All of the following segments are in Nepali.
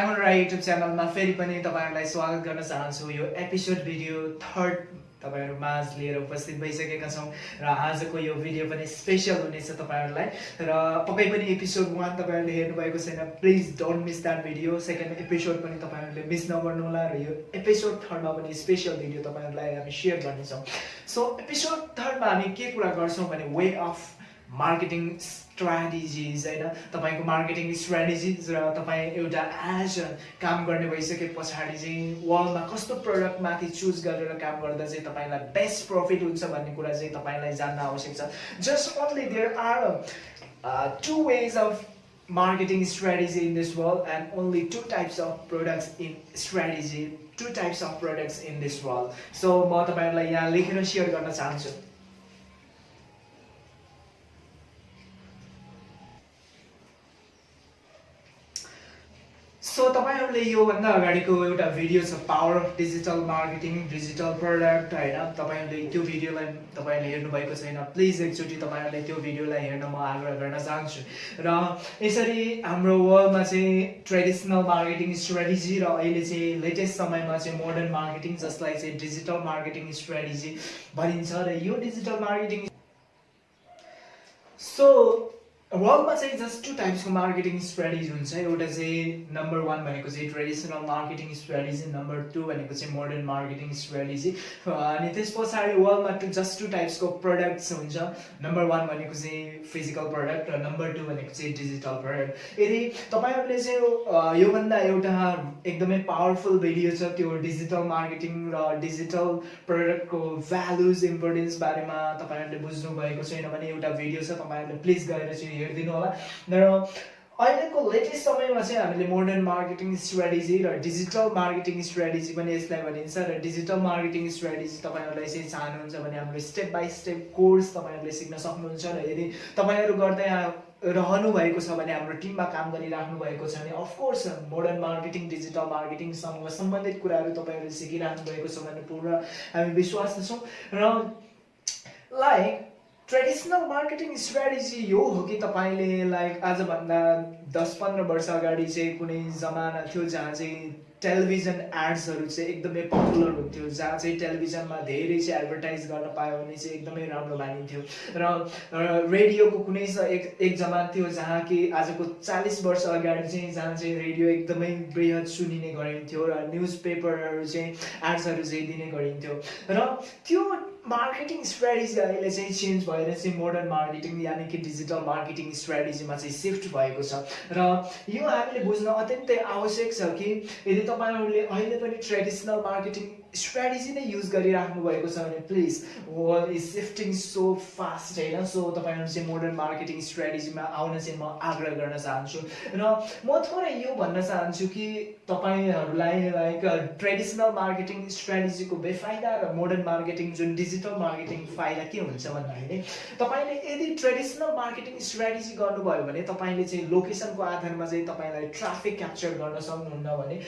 युट्युब च्यानलमा फेरि पनि तपाईँहरूलाई स्वागत गर्न चाहन्छु। यो एपिसोड भिडियो थर्ड तपाईँहरू माझ लिएर उपस्थित भइसकेका छौँ र आजको यो भिडियो पनि स्पेसल हुनेछ तपाईँहरूलाई। र पक्कै पनि एपिसोड वान तपाईँहरूले हेर्नुभएको छैन please don't miss that video second episode पनि तपाईँहरूले मिस नगर्नुहोला र यो एपिसोड थर्डमा पनि स्पेसल भिडियो तपाईँहरूलाई हामी सेयर गर्नेछौँ। सो एपिसोड थर्डमा हामी के कुरा गर्छौँ भने वे अफ मार्केटिङ स्ट्राटेजिज होइन? तपाईँको मार्केटिङ स्ट्राटेजिज र तपाईँ एउटा एज काम गर्ने भइसके पछाडि चाहिँ वर्ल्डमा कस्तो प्रडक्टमाथि चुज गरेर काम गर्दा चाहिँ तपाईँलाई बेस्ट प्रफिट हुन्छ भन्ने कुरा चाहिँ तपाईँलाई जान्न आवश्यक छ। Just only there are two ways of marketing strategy in this world and only two types of products in strategy two types of products in this world. So म तपाईँहरूलाई यहाँ लेखेर सेयर गर्न चाहन्छु। सो तपाईँहरूले योभन्दा अगाडिको एउटा भिडियो छ power of digital marketing digital product होइन? तपाईँहरूले त्यो भिडियोलाई तपाईँहरूले हेर्नुभएको छैन प्लिज एकचोटि तपाईँहरूले त्यो भिडियोलाई हेर्न म आग्रह गर्न चाहन्छु। र यसरी हाम्रो वर्ल्डमा चाहिँ ट्रेडिसनल मार्केटिङ स्ट्राटेजी र अहिले चाहिँ लेटेस्ट समयमा चाहिँ मोडर्न मार्केटिङ जसलाई चाहिँ डिजिटल मार्केटिङ स्ट्राटेजी भनिन्छ र यो डिजिटल मार्केटिङ सो वर्ल्डमा चाहिँ जस्ट टु टाइप्सको मार्केटिङ स्ट्राटेजी हुन्छ। एउटा चाहिँ नम्बर वान भनेको चाहिँ traditional marketing strategy number two भनेको चाहिँ मोडर्न मार्केटिङ स्ट्राटेजी अनि त्यस पछाडि वर्ल्डमा टु जस्ट टु टाइप्सको प्रडक्ट्स हुन्छ। नम्बर वान भनेको चाहिँ फिजिकल प्रडक्ट र नम्बर टू भनेको चाहिँ डिजिटल प्रडक्ट यदि तपाईँहरूले चाहिँ योभन्दा एउटा एकदमै पावरफुल भिडियो छ त्यो डिजिटल मार्केटिङ र डिजिटल प्रडक्टको भ्यालुज इम्पोर्टेन्स बारेमा तपाईँहरूले बुझ्नु भएको छैन भने एउटा भिडियो छ तपाईँहरूले प्लिज गएर चाहिँ हेरिदिनु होला। र अहिलेको लेटेस्ट समयमा चाहिँ हामीले मोडर्न मार्केटिङ स्ट्राटेजी र डिजिटल मार्केटिङ स्ट्राटेजी पनि यसलाई भनिन्छ र डिजिटल मार्केटिङ स्ट्राटेजी तपाईँहरूलाई चाहिँ चाहनुहुन्छ भने हाम्रो स्टेप बाई स्टेप कोर्स तपाईँहरूले सिक्न सक्नुहुन्छ र यदि तपाईँहरू गर्दै रहनु भएको छ भने हाम्रो टिममा काम गरिराख्नु भएको छ भने of course modern marketing digital मार्केटिङसँग सम्बन्धित कुराहरू तपाईँहरूले सिकिराख्नु भएको छ भने पूर्ण हामी विश्वास छौँ र लाइक ट्रेडिसनल मार्केटिङ स्ट्राटेजी यो हो कि तपाईँले लाइक आजभन्दा दस पन्ध्र वर्ष अगाडि चाहिँ कुनै जमाना थियो जहाँ चाहिँ टेलिभिजन एड्सहरू चाहिँ एकदमै पपुलर हुन्थ्यो जहाँ चाहिँ टेलिभिजनमा धेरै चाहिँ एडभर्टाइज गर्न पायो भने चाहिँ एकदमै राम्रो मानिन्थ्यो र रेडियोको कुनै एक एक जमान थियो जहाँ कि आजको चालिस वर्ष अगाडि चाहिँ जहाँ चाहिँ रेडियो एकदमै बृहत सुनिने गरिन्थ्यो र न्युज पेपरहरू चाहिँ एड्सहरू चाहिँ दिने गरिन्थ्यो। र त्यो मार्केटिङ स्ट्राटेजी अहिले चाहिँ चेन्ज भएर चाहिँ मोडर्न मार्केटिङ यानि कि डिजिटल मार्केटिङ स्ट्राटेजीमा चाहिँ सिफ्ट भएको छ। र यो हामीले बुझ्न अत्यन्तै आवश्यक छ कि यदि तपाईँहरूले अहिले पनि ट्रेडिसनल मार्केटिङ स्ट्राटेजी नै युज गरिराख्नु भएको छ भने please world is shifting so fast होइन? सो तपाईँहरू चाहिँ मोडर्न मार्केटिङ स्ट्राटेजीमा आउन चाहिँ म आग्रह गर्न चाहन्छु। र म थोरै यो भन्न चाहन्छु कि तपाईँहरूलाई लाइक ट्रेडिसनल मार्केटिङ स्ट्राटेजीको बेफाइदा र मोडर्न मार्केटिङ जुन डिजिटल मार्केटिङ फाइदा के हुन्छ भन्दाखेरि तपाईँले यदि ट्रेडिसनल मार्केटिङ स्ट्राटेजी गर्नुभयो भने तपाईँले चाहिँ लोकेसनको आधारमा चाहिँ तपाईँलाई ट्राफिक क्याप्चर गर्न सक्नुहुन्न भने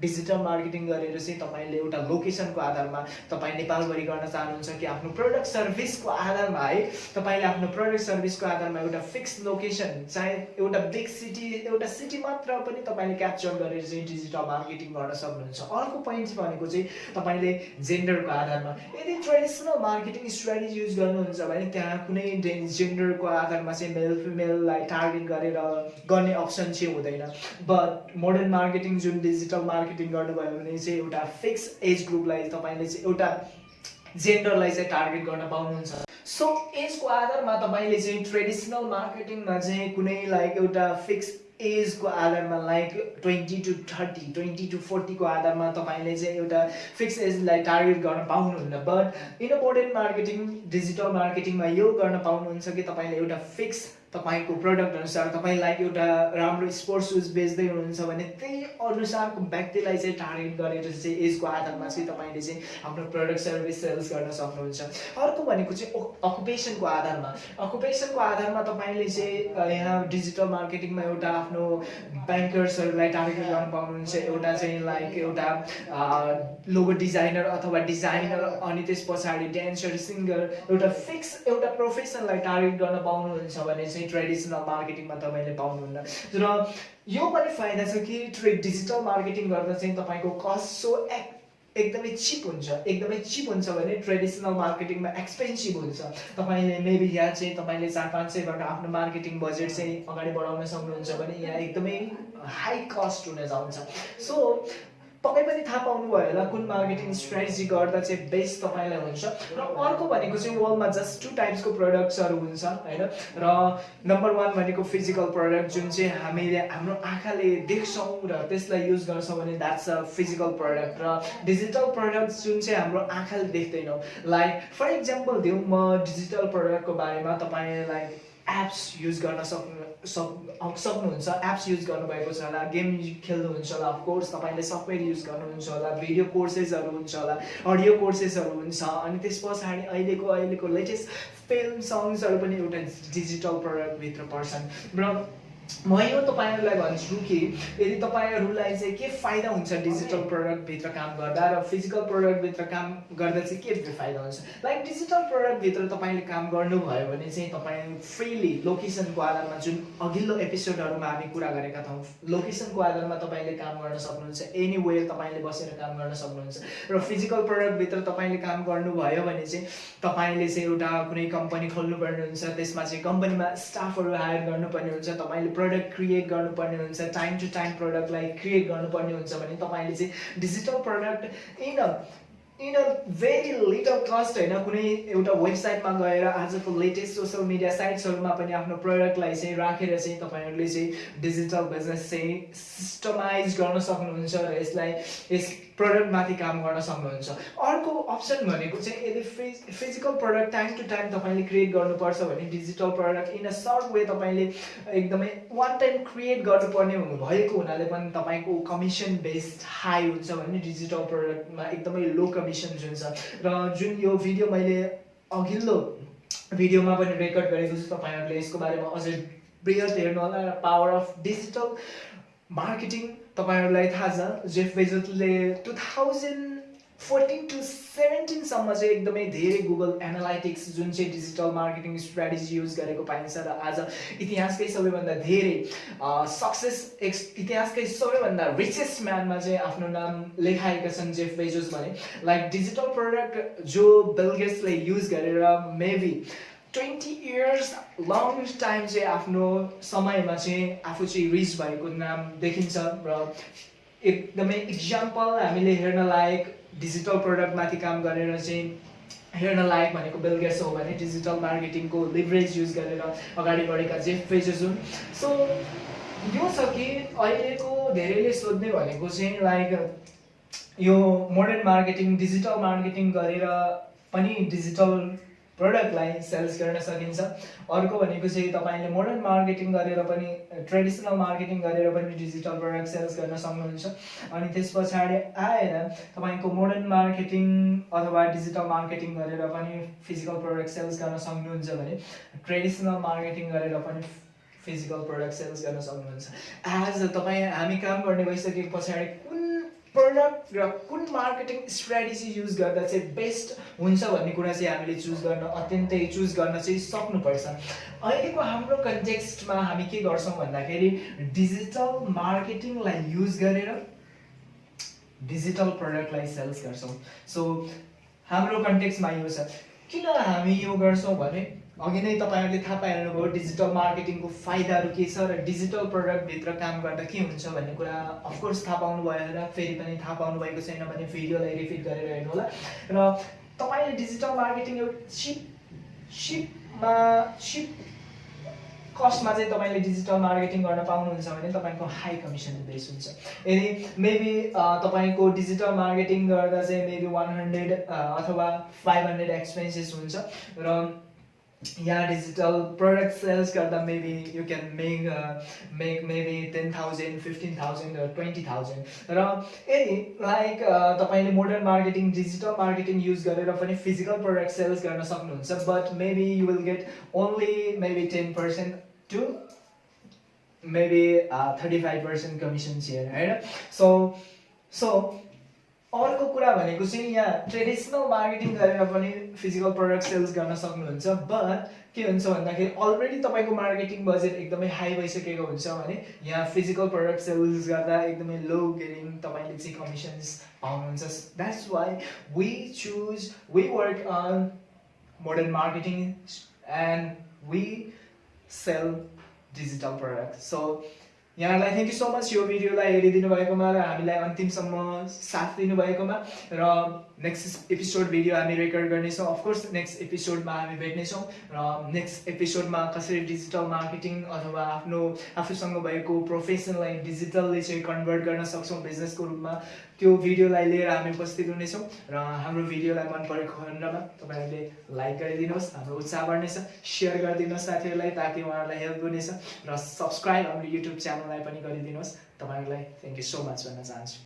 डिजिटल मार्केटिङ गरेर चाहिँ तपाईँले एउटा लोकेसनको आधारमा तपाईँ नेपालभरि गर्न चाहनुहुन्छ कि आफ्नो प्रडक्ट सर्भिसको आधारमा है तपाईँले आफ्नो प्रडक्ट सर्भिसको आधारमा एउटा फिक्स लोकेसन चाहे एउटा बिग सिटी एउटा सिटी मात्र पनि तपाईँले क्याप्चर गरेर चाहिँ डिजिटल मार्केटिङ गर्न सक्नुहुन्छ। अर्को पोइन्ट भनेको चाहिँ तपाईँले जेन्डरको आधारमा यदि ट्रेडिसनल मार्केटिङ स्ट्राटेजी युज गर्नुहुन्छ भने त्यहाँ कुनै जेन्डरको आधारमा चाहिँ मेल फिमेललाई टार्गेट गरेर गर्ने अप्सन चाहिँ हुँदैन। बट मोडर्न मार्केटिङ जुन डिजिटल मार्केटिङ मार्केटिङ गर्नुभयो भने चाहिँ एउटा फिक्स एज ग्रुपलाई तपाईँले चाहिँ एउटा जेन्डरलाई चाहिँ टार्गेट गर्न पाउनुहुन्छ। सो एजको आधारमा तपाईँले चाहिँ ट्रेडिसनल मार्केटिङमा चाहिँ कुनै लाइक एउटा फिक्स एजको आधारमा like twenty to thirty twenty to फोर्टीको आधारमा तपाईँले चाहिँ एउटा फिक्स एजलाई टार्गेट गर्न पाउनुहुन्न। बट मोडर्न मार्केटिङ डिजिटल मार्केटिङमा यो गर्न पाउनुहुन्छ कि तपाईँले एउटा फिक्स तपाईँको प्रडक्ट अनुसार तपाईँलाई एउटा राम्रो स्पोर्ट्स सुज बेच्दै हुनुहुन्छ भने त्यही अनुसारको व्यक्तिलाई चाहिँ टार्गेट गरेर चाहिँ एजको आधारमा चाहिँ तपाईँले चाहिँ आफ्नो प्रडक्ट सर्भिस सेल्स गर्न सक्नुहुन्छ। अर्को भनेको चाहिँ अकुपेसनको आधारमा। अकुपेसनको आधारमा तपाईँले चाहिँ यहाँ डिजिटल मार्केटिङमा एउटा आफ्नो ब्याङ्कर्सहरूलाई टार्गेट गर्न पाउनुहुन्छ। एउटा चाहिँ लाइक एउटा लोगो डिजाइनर अथवा डिजाइनर अनि त्यस पछाडि डान्सर सिङ्गर एउटा फिक्स एउटा प्रोफेसनलाई टार्गेट गर्न पाउनुहुन्छ भने ट्रेडिसनल मार्केटिङमा तपाईँले पाउनुहुन्न। र यो पनि फाइदा छ कि ट्रे डिजिटल मार्केटिङ गर्दा चाहिँ तपाईँको कस्ट सो एक एकदमै चिप हुन्छ। एकदमै चिप हुन्छ भने ट्रेडिसनल मार्केटिङमा एक्सपेन्सिभ हुन्छ। तपाईँले मेबी यहाँ चाहिँ तपाईँले चार पाँच सयबाट आफ्नो मार्केटिङ बजेट चाहिँ अगाडि बढाउन सक्नुहुन्छ भने यहाँ एकदमै हाई कस्ट हुन जान्छ। सो तपाईँ पनि थाहा पाउनुभयो होला कुन मार्केटिङ स्ट्राटेजी गर्दा चाहिँ बेस्ट तपाईँलाई हुन्छ। र अर्को भनेको चाहिँ वर्ल्डमा जस्ट टु टाइप्सको प्रडक्ट्सहरू हुन्छ होइन? र नम्बर वान भनेको फिजिकल प्रडक्ट जुन चाहिँ हामीले हाम्रो आँखाले देख्छौँ र त्यसलाई युज गर्छौँ भने द्याट्स अ फिजिकल प्रडक्ट र डिजिटल प्रडक्ट जुन चाहिँ हाम्रो आँखाले देख्दैनौँ। लाइक फर इक्जाम्पल दिउँ म डिजिटल प्रडक्टको बारेमा तपाईँलाई एप्स युज गर्न सक्नु सक् सक्नुहुन्छ एप्स युज गर्नुभएको छ होला गेम खेल्नुहुन्छ होला अफकोर्स तपाईँले सफ्टवेयर युज गर्नुहुन्छ होला भिडियो कोर्सेसहरू हुन्छ होला अडियो कोर्सेसहरू हुन्छ अनि त्यस पछाडि अहिलेको अहिलेको लेटेस्ट फिल्म सङ्ग्सहरू पनि एउटा डिजिटल प्रडक्टभित्र पर्छन्। र म यो तपाईँहरूलाई भन्छु कि यदि तपाईँहरूलाई चाहिँ के फाइदा हुन्छ डिजिटल प्रडक्टभित्र काम गर्दा र फिजिकल प्रडक्टभित्र काम गर्दा चाहिँ के फाइदा हुन्छ? लाइक डिजिटल प्रडक्टभित्र तपाईँले काम गर्नुभयो भने चाहिँ तपाईँ फ्रिली लोकेसनको आधारमा जुन अघिल्लो एपिसोडहरूमा हामी कुरा गरेका छौँ लोकेसनको आधारमा तपाईँले काम गर्न सक्नुहुन्छ एनी वे तपाईँले बसेर काम गर्न सक्नुहुन्छ र फिजिकल प्रडक्टभित्र तपाईँले काम गर्नुभयो भने चाहिँ तपाईँले चाहिँ एउटा कुनै कम्पनी खोल्नुपर्ने हुन्छ त्यसमा चाहिँ कम्पनीमा स्टाफहरू हायर गर्नुपर्ने हुन्छ तपाईँले प्रडक्ट क्रिएट गर्नुपर्ने हुन्छ टाइम टु टाइम प्रडक्टलाई क्रिएट गर्नुपर्ने हुन्छ भने तपाईँले चाहिँ digital product in a in a very little cost होइन कुनै एउटा वेबसाइटमा गएर आजको लेटेस्ट सोसियल मिडिया साइट्सहरूमा पनि आफ्नो प्रडक्टलाई चाहिँ राखेर चाहिँ तपाईँहरूले चाहिँ डिजिटल बिजनेस चाहिँ सिस्टमाइज गर्न सक्नुहुन्छ र यसलाई यस प्रडक्टमाथि काम गर्न सक्नुहुन्छ। अर्को अप्सन भनेको चाहिँ यदि fees physical product time to time तपाईँले क्रिएट गर्नुपर्छ भने digital product in a short way तपाईँले एकदमै वान टाइम क्रिएट गर्नुपर्ने भएको हुनाले पनि तपाईँको कमिसन बेस्ड हाई हुन्छ भने डिजिटल प्रडक्टमा एकदमै लो कमिसन जुन छ र जुन यो भिडियो मैले अघिल्लो भिडियोमा पनि रेकर्ड गरेको छु तपाईँहरूले यसको बारेमा अझै बृहत हेर्नु होला पावर अफ डिजिटल मार्केटिङ तपाईँहरूलाई थाहा छ जेफ बेजोसले टु थाउजन्ड फोर्टिन टु सेभेन्टिनसम्म चाहिँ एकदमै धेरै गुगल एनालाइटिक्स जुन चाहिँ डिजिटल मार्केटिङ स्ट्राटेजी युज गरेको पाइन्छ र आज इतिहासकै सबैभन्दा धेरै सक्सेस एक्स इतिहासकै सबैभन्दा रिचेस्ट म्यानमा चाहिँ आफ्नो नाम लेखाएका छन् जेफ बेजोस भने लाइक डिजिटल प्रडक्ट जो बेलगेट्सले युज गरेर maybe twenty years long time चाहिँ आफ्नो समयमा चाहिँ आफू चाहिँ रिच भएको नाम देखिन्छ र एकदमै इक्जाम्पल हामीले हेर्न लायक डिजिटल प्रडक्टमाथि काम गरेर चाहिँ हेर्न लायक भनेको बेलगेट्स हो भने डिजिटल मार्केटिङको लिभरेज युज गरेर अगाडि बढेका जेफ पेजेस हुन्। सो यो छ कि अहिलेको धेरैले सोध्ने भनेको चाहिँ लाइक यो मोडर्न मार्केटिङ डिजिटल मार्केटिङ गरेर पनि डिजिटल प्रडक्टलाई सेल्स गर्न सकिन्छ। अर्को भनेको चाहिँ तपाईँले मोडर्न मार्केटिङ गरेर पनि ट्रेडिसनल मार्केटिङ गरेर पनि डिजिटल प्रडक्ट सेल्स गर्न सक्नुहुन्छ। अनि त्यस पछाडि आएर तपाईँको मोडर्न मार्केटिङ अथवा डिजिटल मार्केटिङ गरेर पनि फिजिकल प्रडक्ट सेल्स गर्न सक्नुहुन्छ भने ट्रेडिसनल मार्केटिङ गरेर पनि फिजिकल प्रडक्ट सेल्स गर्न सक्नुहुन्छ। एज तपाईँ हामी काम गर्ने भइसके पछाडि प्रडक्ट र कुन मार्केटिङ स्ट्राटेजी युज गर्दा चाहिँ बेस्ट हुन्छ भन्ने कुरा चाहिँ हामीले चुज गर्न अत्यन्तै चुज गर्न चाहिँ सक्नुपर्छ। अहिलेको हाम्रो कन्टेक्स्टमा हामी के गर्छौँ भन्दाखेरि डिजिटल मार्केटिङलाई युज गरेर डिजिटल प्रडक्टलाई सेल्स गर्छौँ। सो हाम्रो कन्टेक्स्टमा यो छ। किन हामी यो गर्छौँ भने अघि नै तपाईँहरूले थाहा पाइहाल्नुभयो डिजिटल मार्केटिङको फाइदाहरू के छ र डिजिटल प्रडक्टभित्र काम गर्दा के हुन्छ भन्ने कुरा अफकोर्स थाहा पाउनुभयो होला फेरि पनि थाहा पाउनुभएको छैन भने भिडियोलाई रिपिट गरेर हेर्नु होला। र तपाईँले डिजिटल मार्केटिङ एउटा सिप सिपमा सिप कस्टमा चाहिँ तपाईँले डिजिटल मार्केटिङ गर्न पाउनुहुन्छ भने तपाईँको हाई कमिसन बेस हुन्छ। यदि मेबी तपाईँको डिजिटल मार्केटिङ गर्दा चाहिँ मेबी वान हन्ड्रेड अथवा फाइभ हन्ड्रेड एक्सपेन्सेस हुन्छ। र yeah digital product sales karda maybe you can make uh, make maybe 10000 15000 or 20000 र यदि लाइक तपाईँले modern marketing digital marketing use गरेर पनि फिजिकल प्रडक्ट सेल्स गर्न सक्नुहुन्छ but maybe you will get only maybe ten percent to maybe thirty five percent commission share होइन सो सो अर्को कुरा भनेको चाहिँ यहाँ ट्रेडिसनल मार्केटिङ गरेर पनि फिजिकल प्रडक्ट सेल्स गर्न सक्नुहुन्छ बट के हुन्छ भन्दाखेरि अलरेडी तपाईँको मार्केटिङ बजेट एकदमै हाई भइसकेको हुन्छ भने यहाँ फिजिकल प्रडक्ट सेल्स गर्दा एकदमै लो गेरिङ तपाईँले चाहिँ कमिसन्स पाउनुहुन्छ। That's why we choose we work on modern marketing and we sell digital product so यहाँलाई थ्याङ्क यू सो मच यो भिडियोलाई हेरिदिनु भएकोमा र हामीलाई अन्तिमसम्म साथ दिनुभएकोमा र नेक्स्ट एपिसोड भिडियो हामी रेकर्ड गर्नेछौँ. अफकोर्स नेक्स्ट एपिसोडमा हामी भेट्नेछौँ र नेक्स्ट एपिसोडमा कसरी डिजिटल मार्केटिङ अथवा आफ्नो आफूसँग भएको प्रोफेसनलाई डिजिटलले चाहिँ कन्भर्ट गर्न सक्छौँ बिजनेसको रूपमा त्यो भिडियोलाई लिएर हामी उपस्थित हुनेछौँ र हाम्रो भिडियोलाई मन परेको खण्डमा तपाईँहरूले लाइक गरिदिनुहोस् हाम्रो उत्साह बढ्नेछ। सेयर गरिदिनुहोस् साथीहरूलाई ताकि उहाँहरूलाई हेल्प हुनेछ र सब्सक्राइब हाम्रो युट्युब च्यानललाई पनि गरिदिनुहोस्। तपाईँहरूलाई थ्याङ्क यू सो मच भन्न चाहन्छु।